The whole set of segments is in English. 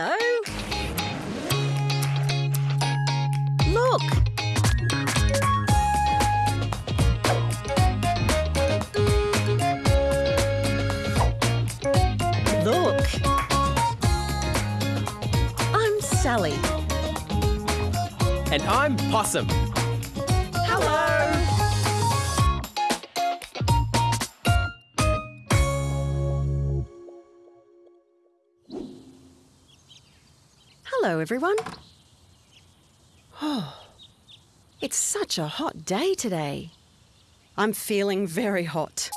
Hello. Look. Look. I'm Sally. And I'm Possum. Everyone. Oh, it's such a hot day today. I'm feeling very hot.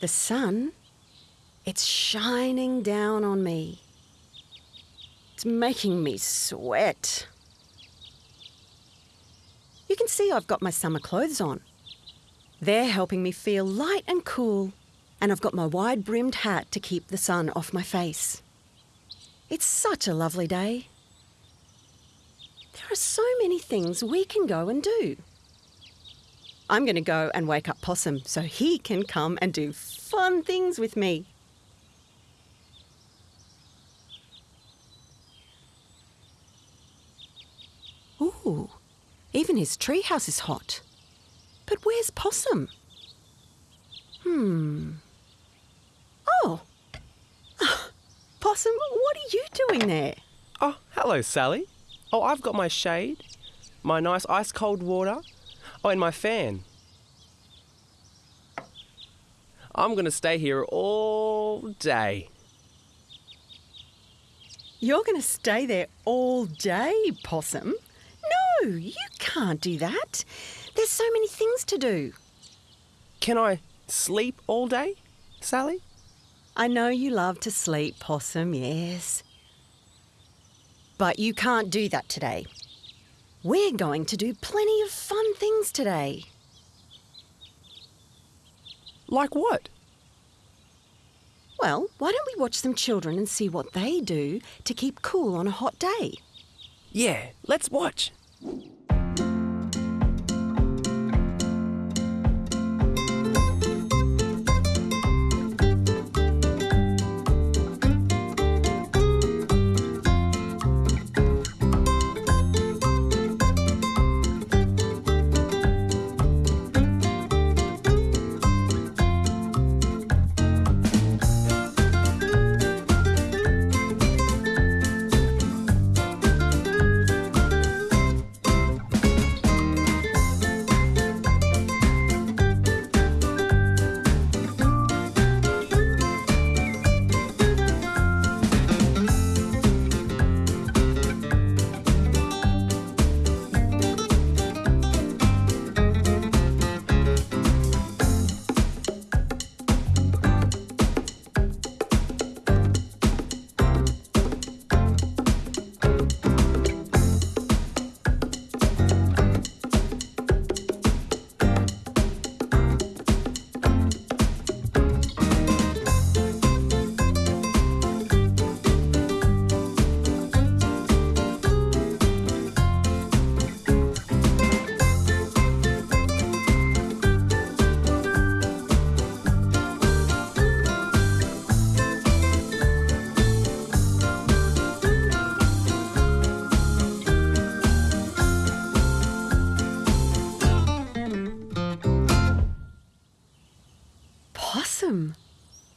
The sun, it's shining down on me. It's making me sweat. You can see I've got my summer clothes on. They're helping me feel light and cool, and I've got my wide brimmed hat to keep the sun off my face. It's such a lovely day. There are so many things we can go and do. I'm going to go and wake up Possum so he can come and do fun things with me. Ooh, even his treehouse is hot. But where's Possum? Hmm. Oh. Possum, what are you doing there? Oh, hello, Sally. Oh, I've got my shade, my nice ice cold water, oh, and my fan. I'm going to stay here all day. You're going to stay there all day, Possum? No, you can't do that. There's so many things to do. Can I sleep all day, Sally? I know you love to sleep, Possum, yes. But you can't do that today. We're going to do plenty of fun things today. Like what? Well, why don't we watch some children and see what they do to keep cool on a hot day? Yeah, let's watch.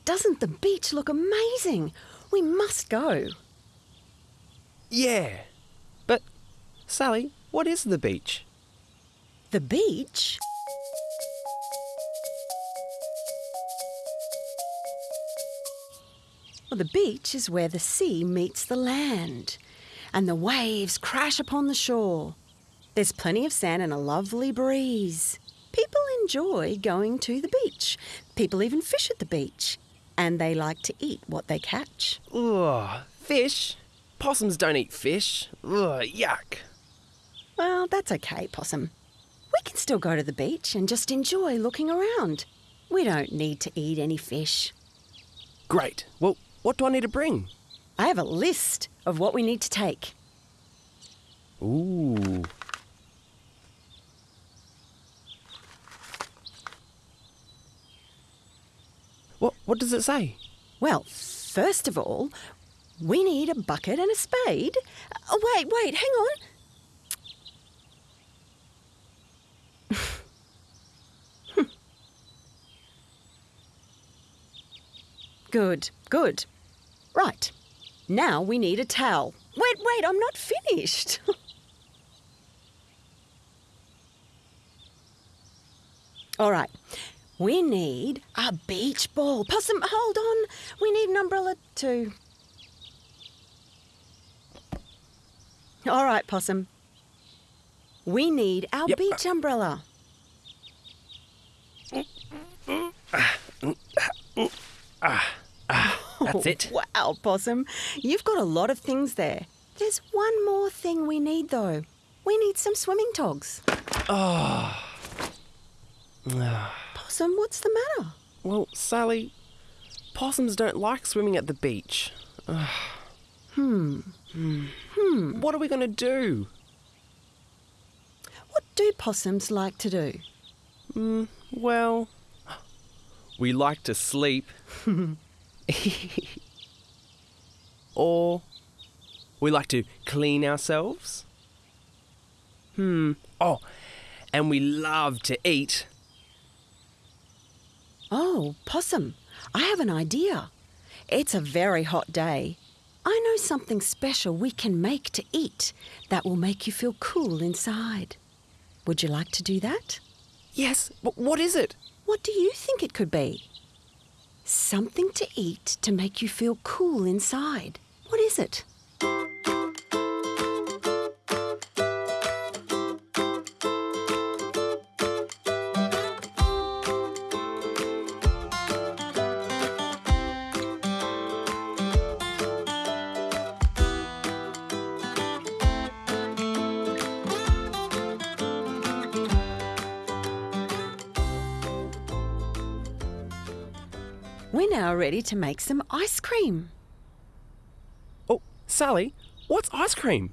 Doesn't the beach look amazing? We must go. Yeah. But, Sally, what is the beach? The beach? Well, the beach is where the sea meets the land and the waves crash upon the shore. There's plenty of sand and a lovely breeze. People enjoy going to the beach. People even fish at the beach. And they like to eat what they catch. Ugh, fish? Possums don't eat fish. Ugh, yuck. Well, that's okay, Possum. We can still go to the beach and just enjoy looking around. We don't need to eat any fish. Great. Well, what do I need to bring? I have a list of what we need to take. Ooh. What, what does it say? Well, first of all, we need a bucket and a spade. Oh, wait, wait, hang on. good, good. Right. Now we need a towel. Wait, wait, I'm not finished. All right. We need a beach ball. Possum, hold on. We need an umbrella too. All right, Possum. We need our Yep. beach umbrella. That's it. Wow, Possum. You've got a lot of things there. There's one more thing we need, though. We need some swimming togs. Ah. Ah. Possum, what's the matter? Well, Sally, possums don't like swimming at the beach. hmm. Hmm. Hmm. What are we going to do? What do possums like to do? Well, we like to sleep. or we like to clean ourselves. Hmm. Oh, and we love to eat. Oh, Possum, I have an idea. It's a very hot day. I know something special we can make to eat that will make you feel cool inside. Would you like to do that? Yes, but what is it? What do you think it could be? Something to eat to make you feel cool inside. What is it? We're now ready to make some ice cream. Oh, Sally, what's ice cream?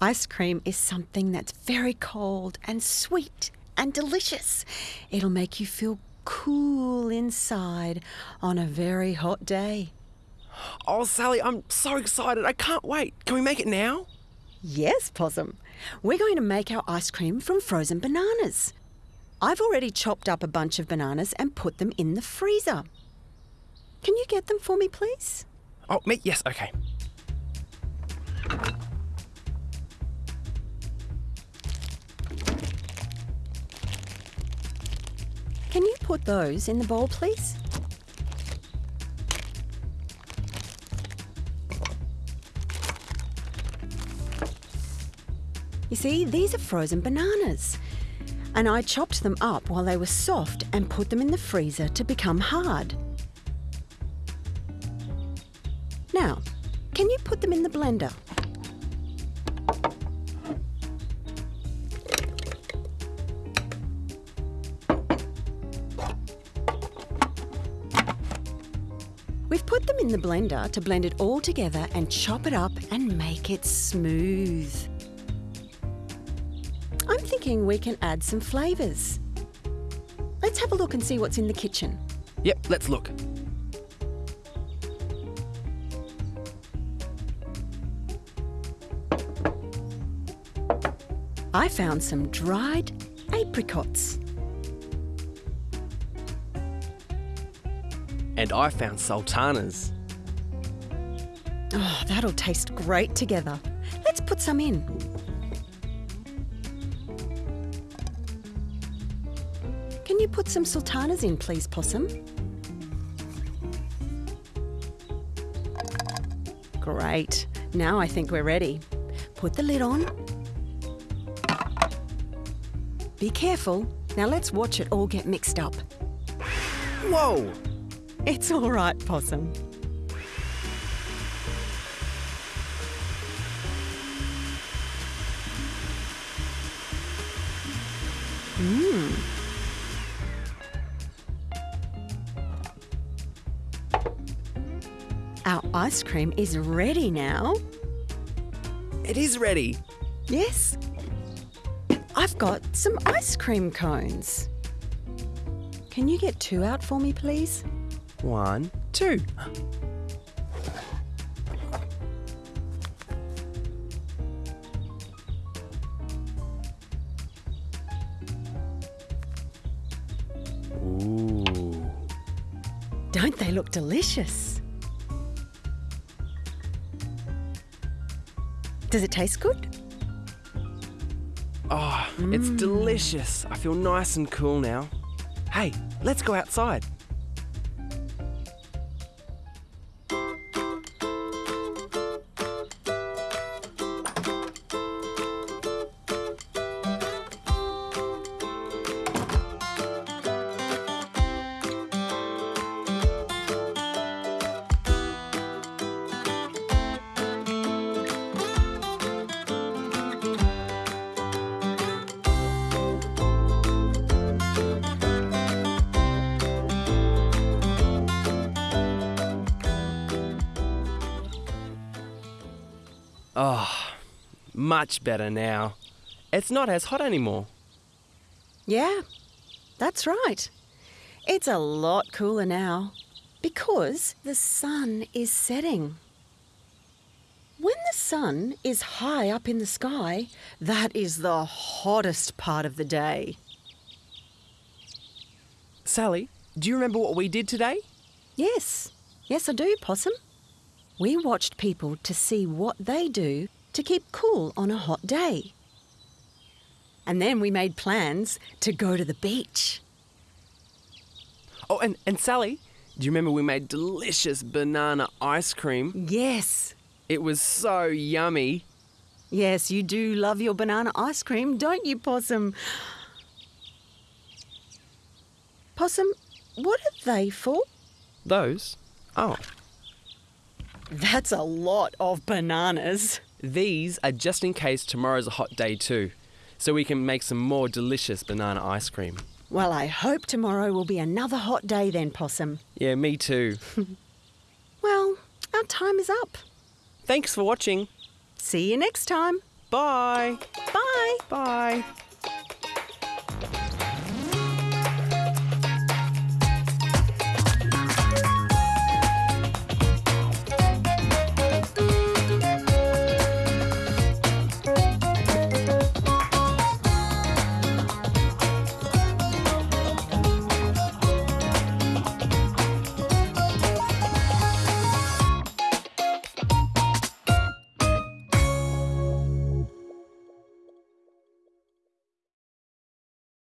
Ice cream is something that's very cold and sweet and delicious. It'll make you feel cool inside on a very hot day. Oh, Sally, I'm so excited. I can't wait. Can we make it now? Yes, Possum. We're going to make our ice cream from frozen bananas. I've already chopped up a bunch of bananas and put them in the freezer. Can you get them for me, please? Oh, me? Yes, okay. Can you put those in the bowl, please? You see, these are frozen bananas. And I chopped them up while they were soft and put them in the freezer to become hard. Can you put them in the blender? We've put them in the blender to blend it all together and chop it up and make it smooth. I'm thinking we can add some flavours. Let's have a look and see what's in the kitchen. Yep, let's look. I found some dried apricots. And I found sultanas. Oh, that'll taste great together. Let's put some in. Can you put some sultanas in, please, Possum? Great. Now I think we're ready. Put the lid on. Be careful. Now let's watch it all get mixed up. Whoa! It's all right, Possum. Mmm. Our ice cream is ready now. It is ready. Yes. I've got some ice cream cones. Can you get two out for me, please? One, two. Ooh. Don't they look delicious? Does it taste good? Oh, it's delicious. I feel nice and cool now. Hey, let's go outside. Oh, much better now. It's not as hot anymore. Yeah, that's right. It's a lot cooler now because the sun is setting. When the sun is high up in the sky, that is the hottest part of the day. Sally, do you remember what we did today? Yes, yes, I do, Possum. We watched people to see what they do to keep cool on a hot day. And then we made plans to go to the beach. Oh, and, and Sally, do you remember we made delicious banana ice cream? Yes, It was so yummy. yes, you do love your banana ice cream, don't you, Possum? Possum, what are they for? Those? Oh, That's a lot of bananas. these are just in case tomorrow's a hot day too, so we can make some more delicious banana ice cream. Well, I hope tomorrow will be another hot day then, Possum. Yeah, me too. Well, our time is up. Thanks for watching. See you next time. Bye. Bye. Bye.